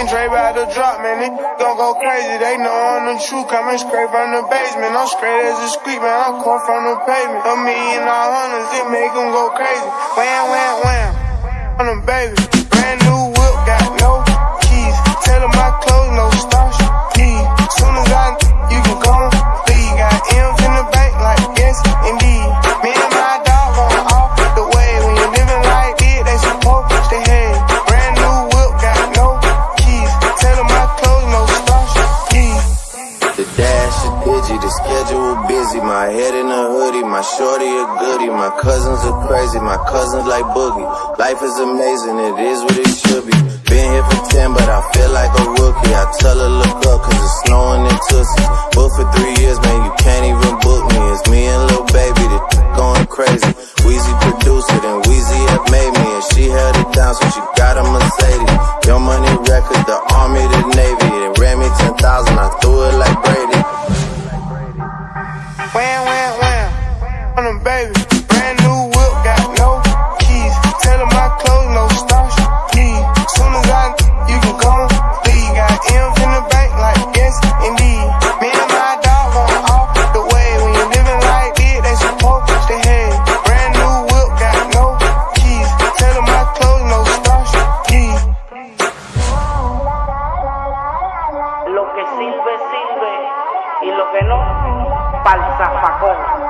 and Dre about to drop, man. It gon' go crazy. They know I'm the truth. Coming straight from the basement. I'm straight as a squeak, man. I'm caught from the pavement. A million all hundreds, it make them go crazy. Wham, wham, wham. I'm a baby. Brand new. The dash is digi, the schedule busy. My head in a hoodie, my shorty a goodie. My cousins are crazy, my cousins like boogie. Life is amazing, it is what it should be. Been here for 10, but I feel like a rookie. I tell her look up, cause it's snowing in Tootsie. Booked for three years, man, you can't even book me. It's me and Lil Baby, the going crazy. Wheezy produced it, and Weezy have made me. And she held it down, so she Wham, wham, wham. On them baby. Brand new whip, got no keys. Tell them my clothes, no starch. Please. Soon as I, you can come. Leave. Got M's in the bank, like yes, indeed. Me and my dog going off the way. When you living like this, they supposed to head. Brand new whip, got no keys. Tell them my clothes, no starch. Please. Lo que sirve, sirve. Y lo que no, Balsa Falsafacón.